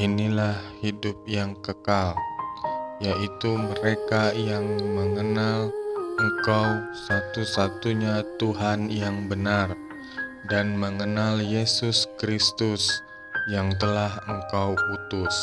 inilah hidup yang kekal, yaitu mereka yang mengenal Engkau satu-satunya Tuhan yang benar, dan mengenal Yesus Kristus yang telah Engkau utus.